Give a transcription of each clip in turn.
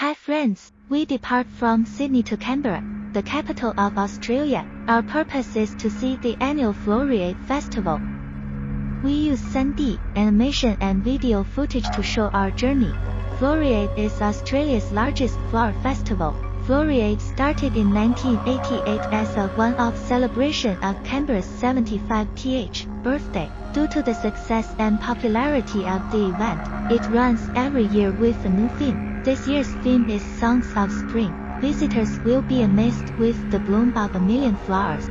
Hi friends, we depart from Sydney to Canberra, the capital of Australia. Our purpose is to see the annual Floriade Festival. We use 3D, animation and video footage to show our journey. Floriade is Australia's largest flower festival. Floriade started in 1988 as a one-off celebration of Canberra's 75th birthday. Due to the success and popularity of the event, it runs every year with a new theme. This year's theme is Songs of Spring. Visitors will be amazed with the bloom of a million flowers.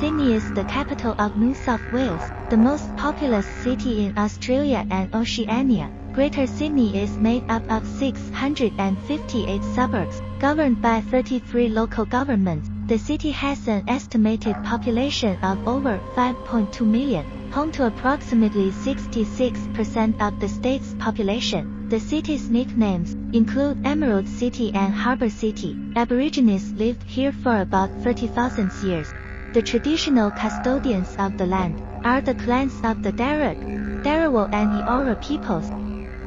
Sydney is the capital of New South Wales, the most populous city in Australia and Oceania. Greater Sydney is made up of 658 suburbs, governed by 33 local governments. The city has an estimated population of over 5.2 million, home to approximately 66% of the state's population. The city's nicknames include Emerald City and Harbour City. Aborigines lived here for about 30,000 years. The traditional custodians of the land are the clans of the Darug, Dharawal and Eora peoples.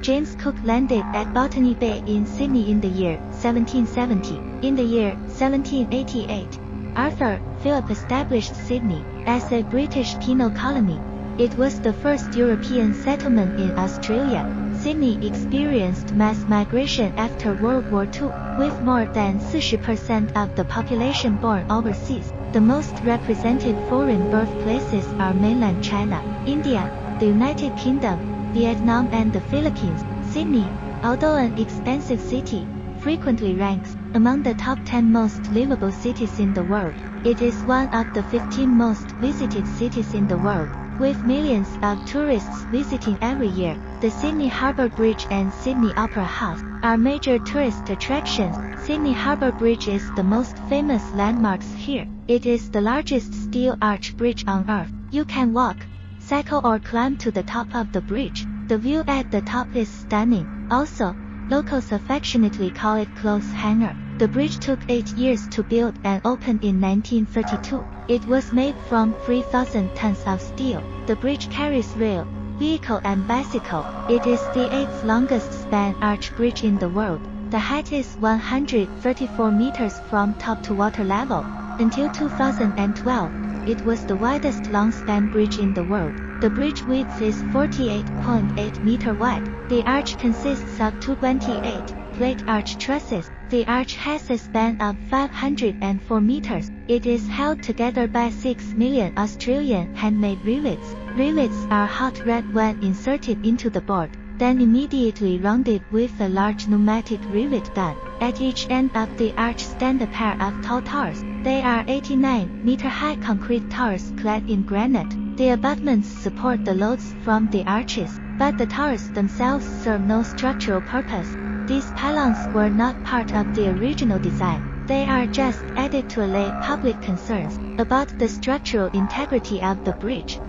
James Cook landed at Botany Bay in Sydney in the year 1770. In the year 1788, Arthur Phillip established Sydney as a British penal colony. It was the first European settlement in Australia. Sydney experienced mass migration after World War II, with more than 40% of the population born overseas. The most represented foreign birthplaces are mainland China, India, the United Kingdom, Vietnam and the Philippines. Sydney, although an expensive city, frequently ranks among the top 10 most livable cities in the world. It is one of the 15 most visited cities in the world, with millions of tourists visiting every year. The Sydney Harbour Bridge and Sydney Opera House are major tourist attractions. Sydney Harbour Bridge is the most famous landmarks here. It is the largest steel arch bridge on earth. You can walk, cycle or climb to the top of the bridge. The view at the top is stunning. Also, locals affectionately call it clothes hanger. The bridge took 8 years to build and opened in 1932. It was made from 3,000 tons of steel. The bridge carries rail, vehicle and bicycle. It is the 8th longest span arch bridge in the world. The height is 134 meters from top to water level. Until 2012, it was the widest long-span bridge in the world. The bridge width is 48.8 meter wide. The arch consists of 228 plate arch trusses. The arch has a span of 504 meters. It is held together by 6 million Australian handmade rivets. Rivets are hot red when inserted into the board, then immediately rounded with a large pneumatic rivet gun. At each end of the arch stand a pair of tall towers. They are 89 meter high concrete towers clad in granite. The abutments support the loads from the arches, but the towers themselves serve no structural purpose. These pylons were not part of the original design. They are just added to allay public concerns about the structural integrity of the bridge.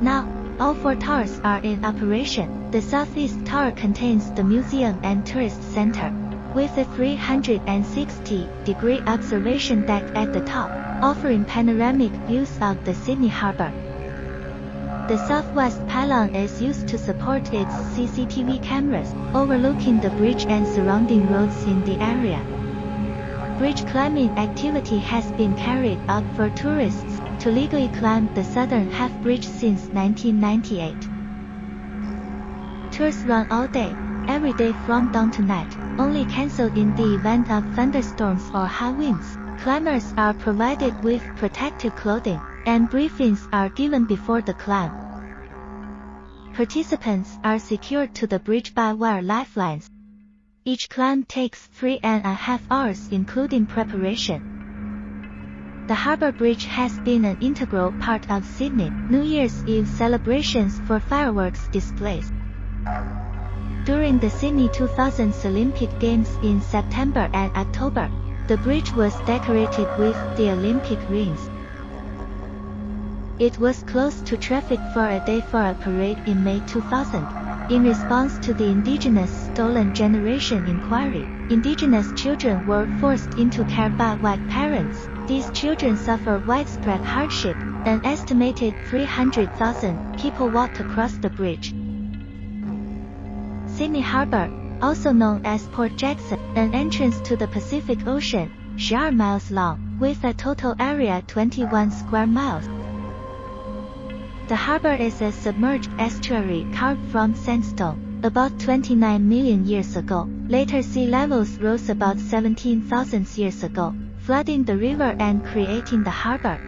Now, all four towers are in operation. The southeast tower contains the museum and tourist center with a 360-degree observation deck at the top, offering panoramic views of the Sydney Harbour. The southwest pylon is used to support its CCTV cameras, overlooking the bridge and surrounding roads in the area. Bridge climbing activity has been carried out for tourists to legally climb the southern half bridge since 1998. Tours run all day, every day from dawn to night, only cancelled in the event of thunderstorms or high winds. Climbers are provided with protective clothing, and briefings are given before the climb. Participants are secured to the bridge by wire lifelines. Each climb takes three and a half hours including preparation. The Harbour Bridge has been an integral part of Sydney New Year's Eve celebrations for fireworks displays. During the Sydney 2000 Olympic Games in September and October, the bridge was decorated with the Olympic rings. It was closed to traffic for a day for a parade in May 2000. In response to the Indigenous Stolen Generation inquiry, Indigenous children were forced into care by white parents. These children suffer widespread hardship. An estimated 300,000 people walked across the bridge. Sydney Harbour, also known as Port Jackson, an entrance to the Pacific Ocean, 12 miles long, with a total area 21 square miles. The harbor is a submerged estuary carved from sandstone. About 29 million years ago, later sea levels rose about 17,000 years ago, flooding the river and creating the harbor.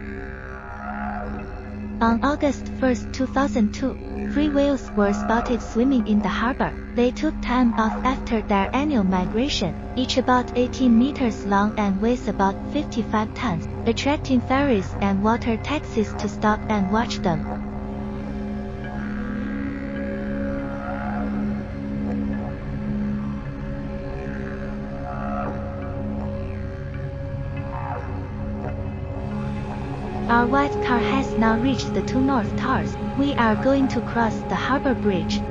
On August 1, 2002, three whales were spotted swimming in the harbor. They took time off after their annual migration, each about 18 meters long and weighs about 55 tons, attracting ferries and water taxis to stop and watch them. Our white car has now reached the two North Towers. We are going to cross the harbor bridge.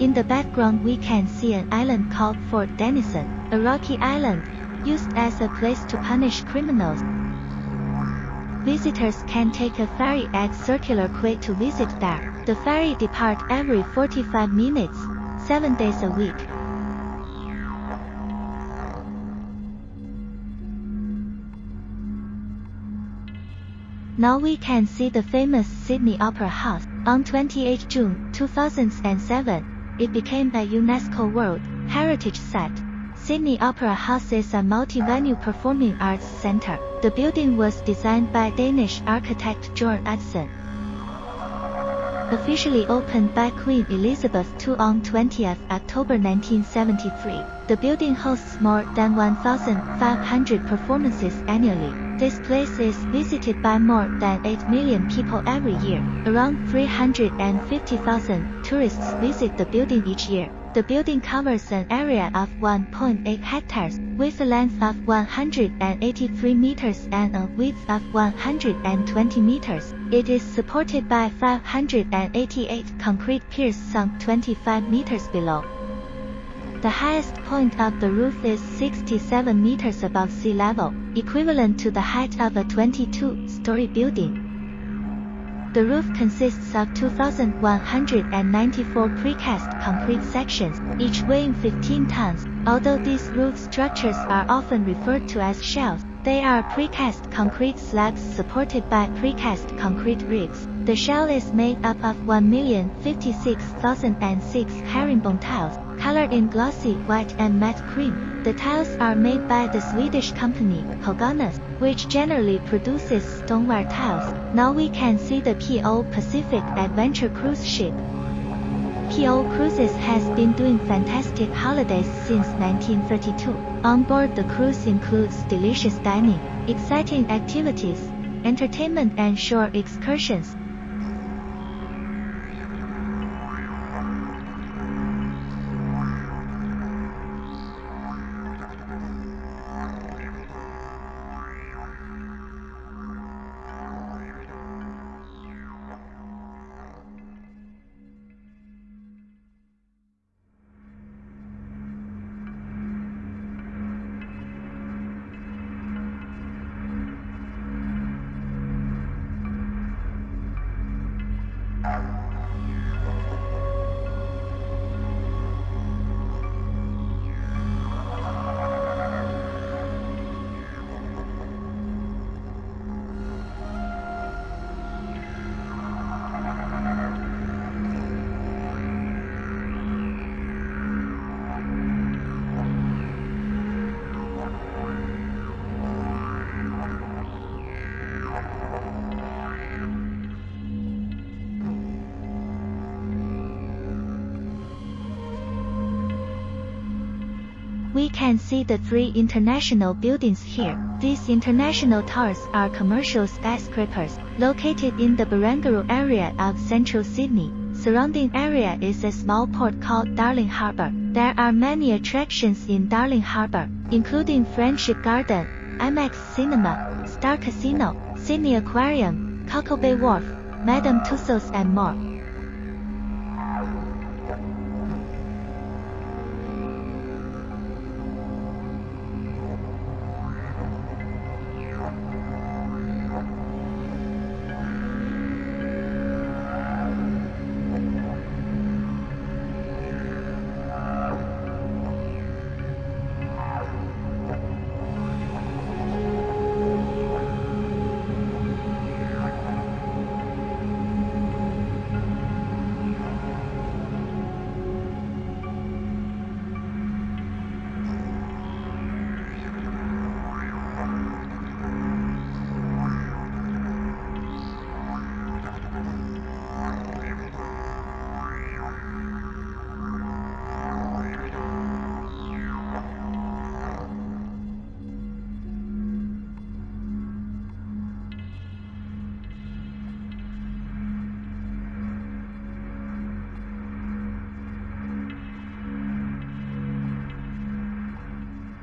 In the background we can see an island called Fort Denison, a rocky island, used as a place to punish criminals. Visitors can take a ferry at Circular Quay to visit there. The ferry depart every 45 minutes, 7 days a week. Now we can see the famous Sydney Opera House. On 28 June 2007, it became a UNESCO World Heritage Site. Sydney Opera House is a multi-venue performing arts center. The building was designed by Danish architect Jorn Utzon. Officially opened by Queen Elizabeth II on 20 October 1973, the building hosts more than 1,500 performances annually. This place is visited by more than 8 million people every year. Around 350,000 tourists visit the building each year. The building covers an area of 1.8 hectares, with a length of 183 meters and a width of 120 meters. It is supported by 588 concrete piers sunk 25 meters below. The highest point of the roof is 67 meters above sea level, equivalent to the height of a 22-story building. The roof consists of 2,194 precast concrete sections, each weighing 15 tons. Although these roof structures are often referred to as shells, they are precast concrete slabs supported by precast concrete ribs. The shell is made up of 1,056,006 herringbone tiles, colored in glossy white and matte cream. The tiles are made by the Swedish company Höganäs, which generally produces stoneware tiles. Now we can see the PO Pacific Adventure cruise ship. PO Cruises has been doing fantastic holidays since 1932. On board the cruise includes delicious dining, exciting activities, entertainment and shore excursions, We can see the three international buildings here. These international towers are commercial skyscrapers, located in the Barangaroo area of central Sydney. Surrounding area is a small port called Darling Harbour. There are many attractions in Darling Harbour, including Friendship Garden, IMAX Cinema, Star Casino, Sydney Aquarium, Cockle Bay Wharf, Madame Tussauds and more.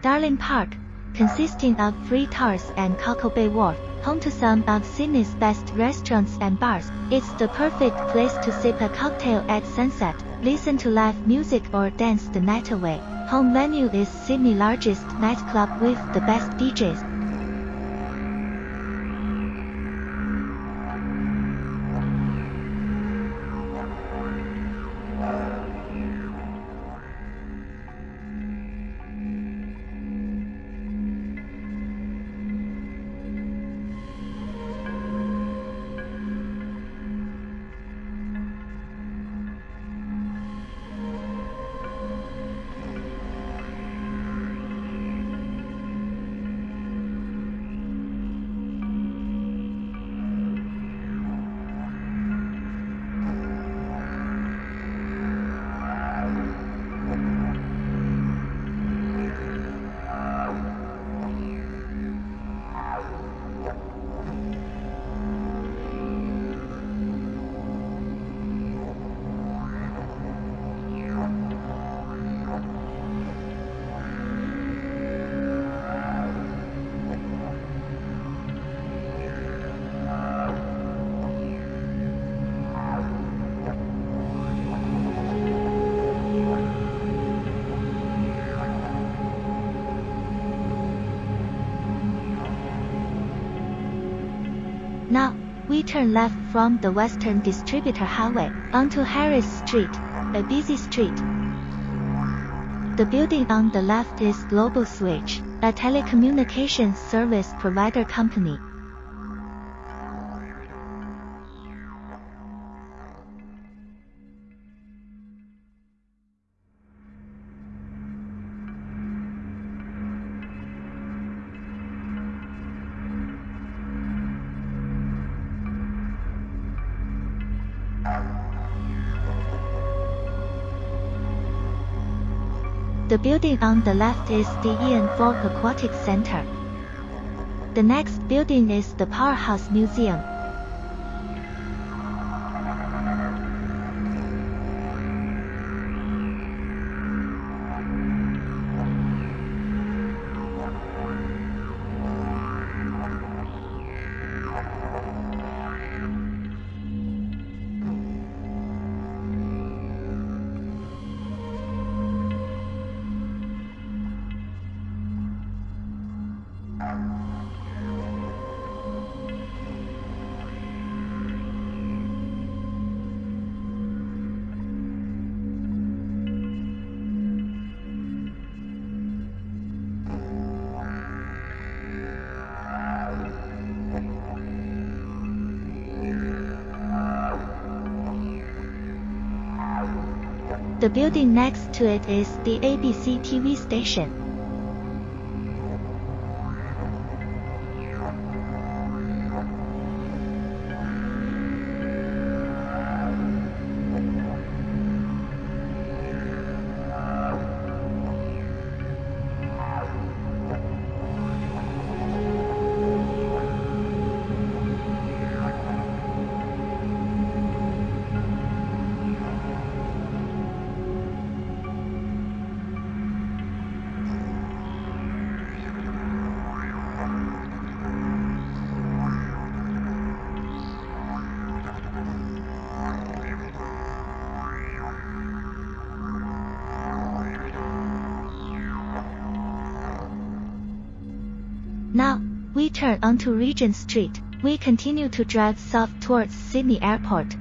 Darling Park, consisting of Three Towers and Cockle Bay Wharf, home to some of Sydney's best restaurants and bars. It's the perfect place to sip a cocktail at sunset, listen to live music or dance the night away. Home venue is Sydney's largest nightclub with the best DJs. We turn left from the Western Distributor Highway onto Harris Street, a busy street. The building on the left is Global Switch, a telecommunications service provider company. The building on the left is the Ian Thorpe Aquatic Center. The next building is the Powerhouse Museum. The building next to it is the ABC TV station. We turn onto Regent Street. We continue to drive south towards Sydney Airport.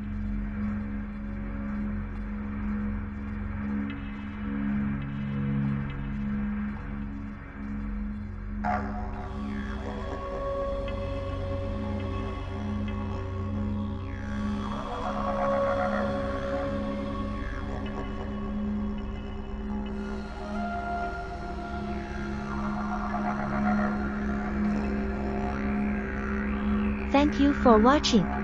Thank you for watching.